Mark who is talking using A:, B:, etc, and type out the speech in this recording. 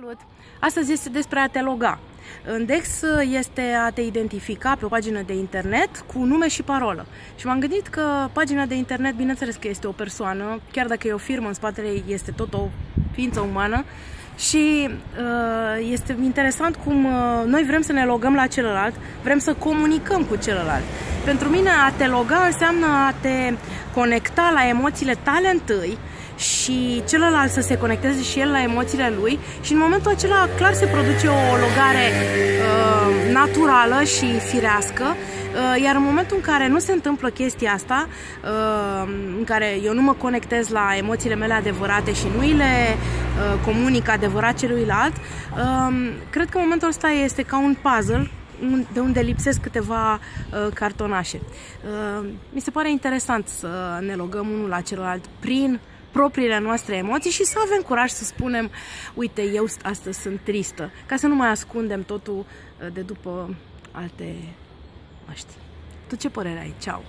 A: Salut! Astăzi este despre a te loga. În Dex este a te identifica pe o pagină de internet cu nume și parolă. Și m-am gândit că pagina de internet, bineînțeles că este o persoană, chiar dacă e o firmă, în spatele ei este tot o ființă umană. Și uh, este interesant cum uh, noi vrem să ne logăm la celălalt, vrem să comunicăm cu celălalt. Pentru mine a te loga înseamnă a te conecta la emoțiile tale întâi, și celălalt să se conecteze și el la emoțiile lui și în momentul acela clar se produce o logare uh, naturală și firească uh, iar în momentul în care nu se întâmplă chestia asta, uh, în care eu nu mă conectez la emoțiile mele adevărate și nu îi le uh, comunic adevărat celuilalt, uh, cred că momentul ăsta este ca un puzzle de unde lipsesc câteva uh, cartonașe. Uh, mi se pare interesant să ne logăm unul la celălalt prin propriile noastre emoții și să avem curaj să spunem, uite, eu astăzi sunt tristă, ca să nu mai ascundem totul uh, de după alte măști. Tu ce părere ai? Ceau!